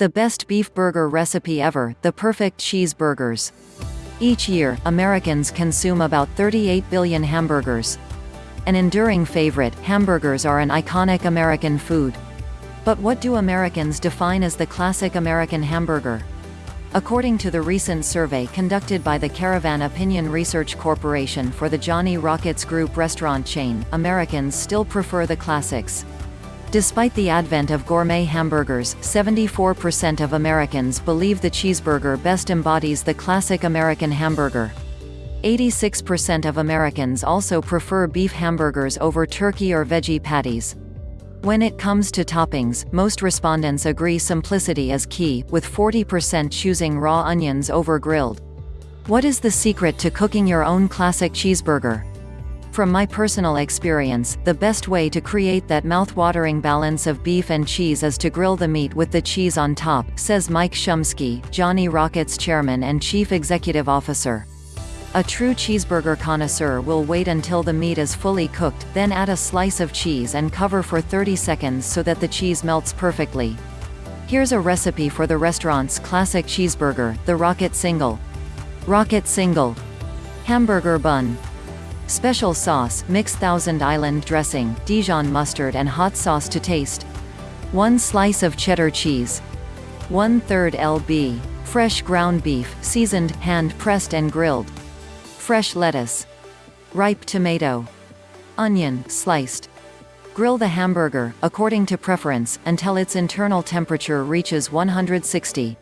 The best beef burger recipe ever, the perfect cheeseburgers. Each year, Americans consume about 38 billion hamburgers. An enduring favorite, hamburgers are an iconic American food. But what do Americans define as the classic American hamburger? According to the recent survey conducted by the Caravan Opinion Research Corporation for the Johnny Rockets Group restaurant chain, Americans still prefer the classics. Despite the advent of gourmet hamburgers, 74% of Americans believe the cheeseburger best embodies the classic American hamburger. 86% of Americans also prefer beef hamburgers over turkey or veggie patties. When it comes to toppings, most respondents agree simplicity is key, with 40% choosing raw onions over grilled. What is the secret to cooking your own classic cheeseburger? From my personal experience, the best way to create that mouth-watering balance of beef and cheese is to grill the meat with the cheese on top, says Mike Shumsky, Johnny Rockets chairman and chief executive officer. A true cheeseburger connoisseur will wait until the meat is fully cooked, then add a slice of cheese and cover for 30 seconds so that the cheese melts perfectly. Here's a recipe for the restaurant's classic cheeseburger, the Rocket Single. Rocket Single. Hamburger bun. Special sauce, mix Thousand Island dressing, Dijon mustard and hot sauce to taste. 1 slice of cheddar cheese. 1 3rd lb. Fresh ground beef, seasoned, hand-pressed and grilled. Fresh lettuce. Ripe tomato. Onion, sliced. Grill the hamburger, according to preference, until its internal temperature reaches 160.